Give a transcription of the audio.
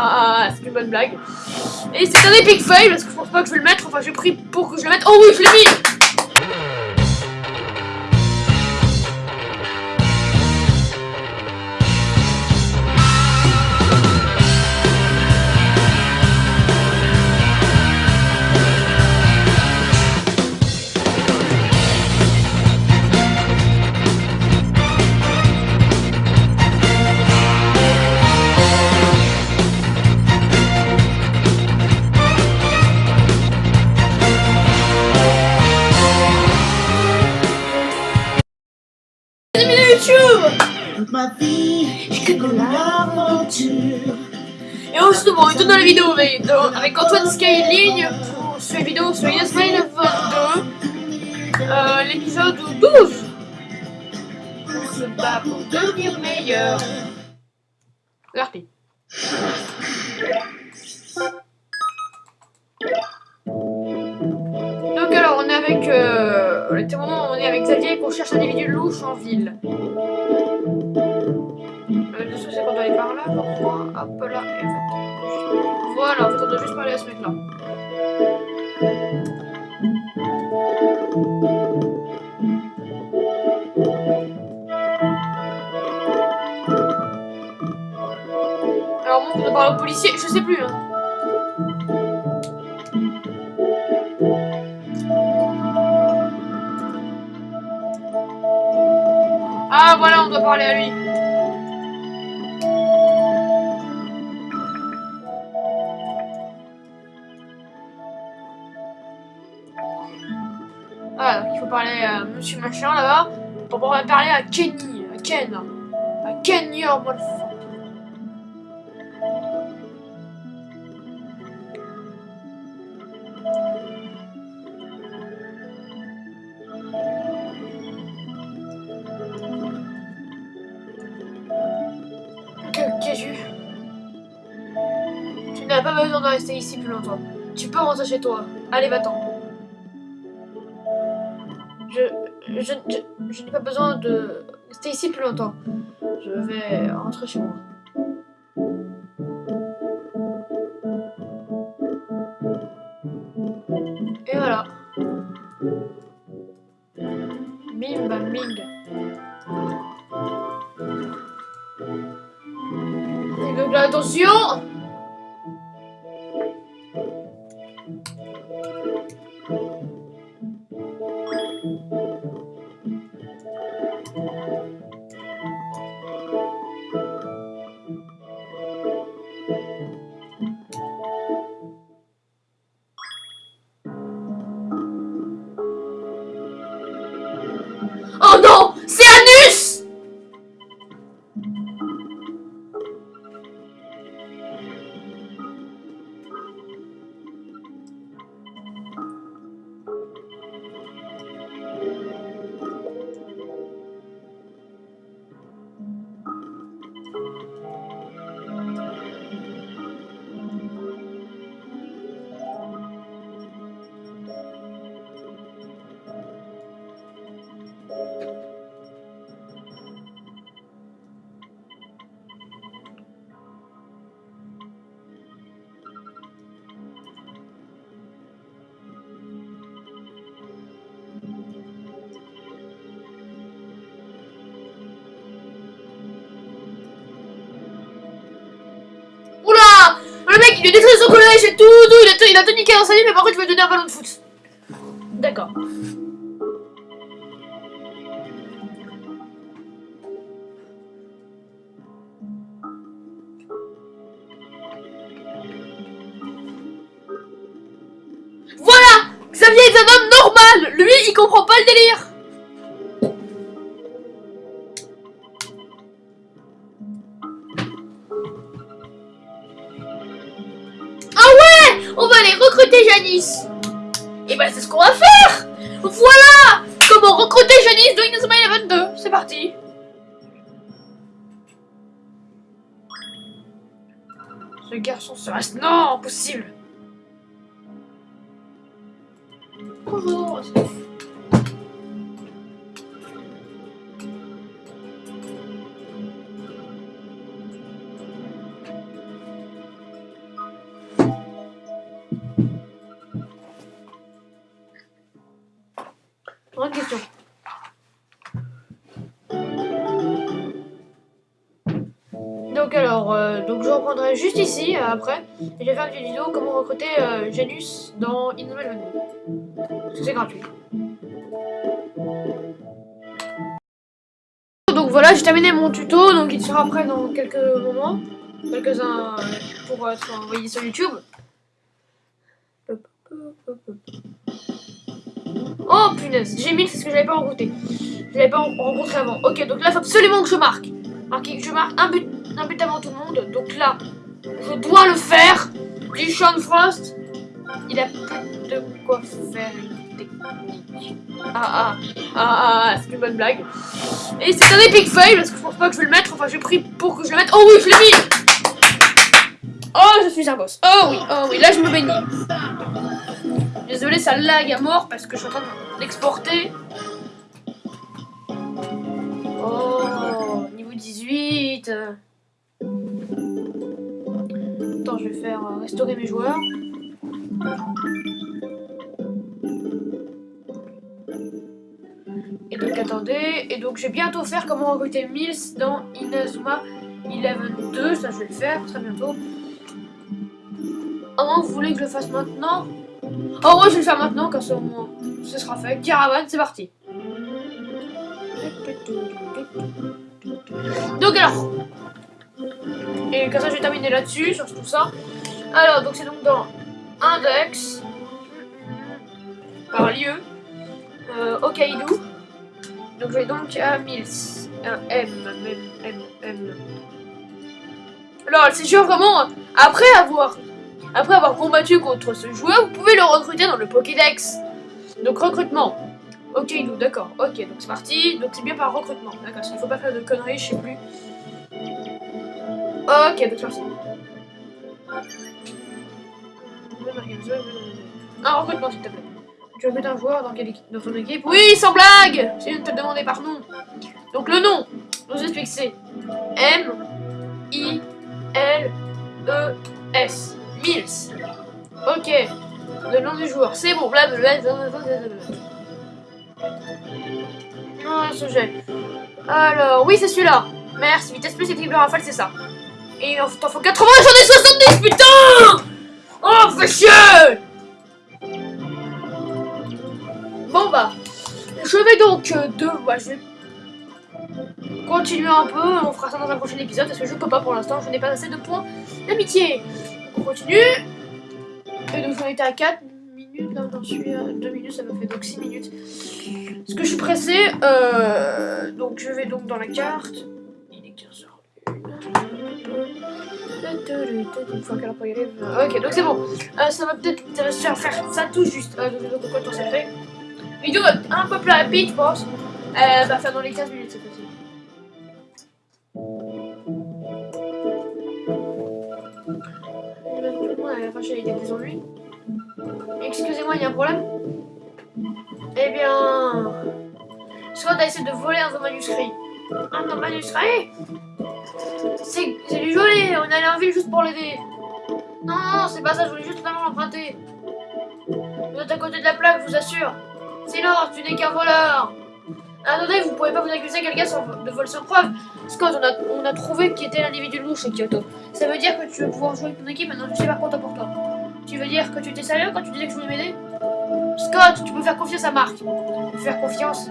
ah, c'est une bonne blague. Et c'est un epic fail parce que je pense pas que je vais le mettre. Enfin, j'ai pris pour que je le mette. Oh oui, je l'ai mis YouTube. Et justement, il tourne dans la vidéo avec, avec Antoine Skyling pour la vidéo sur Yes Mail 22, euh, l'épisode 12. On se bat pour devenir meilleur. RP. Donc alors, on est avec... Euh, on où on est avec Xavier qu'on cherche un individu louche en ville. Euh, le souci, c'est qu'on doit aller par là, crois. Hop là, et en fait, Voilà, on doit juste parler à ce mec-là. Alors, bon, on doit parler au policier, je sais plus. Hein. Ah, voilà, on doit parler à lui. Ah, il faut parler à Monsieur Machin là-bas pour pouvoir parler à Kenny, à Ken, à Ken Your motherfucker. Que- pas besoin de rester ici plus longtemps. Tu peux rentrer chez toi. Allez, va-t'en. Je, je, je, n'ai pas besoin de rester ici plus longtemps. Je vais rentrer chez moi. Et voilà. Bim bam bing. Et donc là, attention il a, tout- niqué dans sa vie, mais par contre, il veut donner un ballon de foot. D'accord. Voilà Xavier est un homme normal Lui, il comprend pas le délire On va aller recruter Janice. Et bah c'est ce qu'on va faire. Voilà Comment recruter Janice dans Inazuma Eleven 2 C'est parti. Ce garçon se reste... Non Impossible. Bonjour Donc alors, euh, donc je reprendrai juste ici euh, après. Et je vais faire une vidéo comment recruter euh, Janus dans Innovel 22. Parce que c'est gratuit. Donc voilà, j'ai terminé mon tuto, donc il sera prêt dans quelques moments. Quelques-uns pour être envoyés sur YouTube. Oh punaise, j'ai mis, c'est ce que j'avais pas rencontré. Je l'avais pas rencontré avant. Ok, donc là, il faut absolument que je marque. Que je marque un but, un but avant tout le monde. Donc là, je dois le faire. Sean Frost, il a plus de quoi faire une technique. Ah ah, ah ah, ah, c'est une bonne blague. Et c'est un epic fail parce que je pense pas que je vais le mettre. Enfin, j'ai pris pour que je le mette. Oh oui, je l'ai mis Oh, je suis un boss. Oh oui, oh oui, là je me bénis. Désolé, ça lag à mort parce que je suis en train d'exporter. Oh, niveau 18. Attends, je vais faire euh, restaurer mes joueurs. Et donc, attendez. Et donc, je vais bientôt faire comment recruter Mills dans Inazuma 11.2. Ça, je vais le faire très bientôt. Oh, vous voulez que je le fasse maintenant? Oh ouais, je vais le faire maintenant, car ça ce sera fait. Caravane, c'est parti. Donc alors, et comme ça je vais terminer là-dessus, sur tout ça. Alors, donc c'est donc dans Index, par lieu, euh. Donc je vais donc à Mills, un M, M, M, M. Alors, c'est sûr vraiment, après avoir après avoir combattu contre ce joueur, vous pouvez le recruter dans le Pokédex. Donc recrutement. Ok, d'accord. Ok, donc c'est parti. Donc c'est bien par recrutement. D'accord, parce qu'il faut pas faire de conneries, je sais plus. Ok, donc c'est parti. Un recrutement, s'il te plaît. Tu veux mettre un joueur dans, quelle équipe, dans ton équipe? Oui, sans blague C'est une te demander par nom. Donc le nom, je vous explique, c'est M, I, L, S. Mills. Ok. Le nom du joueur. C'est bon. Blablabla. Non, ce jet. Alors, oui, c'est celui-là. Merci. Vitesse plus équilibre rafale, c'est ça. Et t'en faut 80, j'en ai 70, putain Oh, fais chier Bon, bah. Je vais donc euh, de... Bah, je vais continuer un peu. On fera ça dans un prochain épisode parce que je peux pas pour l'instant. Je n'ai pas assez de points d'amitié. On continue. Et donc j'en étais à 4 minutes, là j'en suis à 2 minutes, ça me fait donc 6 minutes. Parce que je suis pressé, euh, donc je vais donc dans la carte. Il est 15 h Une fois qu'elle pas y aller. Ok, donc c'est bon. Euh, ça va peut-être faire ça tout juste. Euh, donc, temps ça fait Vidéo un peu plus rapide, je pense. Elle va faire dans les 15 minutes cette fois-ci. il y a des ennuis. Excusez-moi, il y a un problème Eh bien... Soit t'as essayé de voler un manuscrit. Un manuscrit? C'est du joli, on est allé en ville juste pour l'aider. Non, non, c'est pas ça, je voulais juste vraiment l'emprunter. Vous êtes à côté de la plaque, je vous assure. Sinon, tu n'es qu'un voleur. Attendez, vous pouvez pas vous accuser quelqu'un de vol sans preuve. Scott, on a, on a trouvé qui était l'individu louche à Kyoto. Ça veut dire que tu vas pouvoir jouer avec ton équipe, maintenant je suis pas content pour toi. Tu veux dire que tu étais sérieux quand tu disais que je voulais m'aider? Scott, tu peux faire confiance à Marc. Faire confiance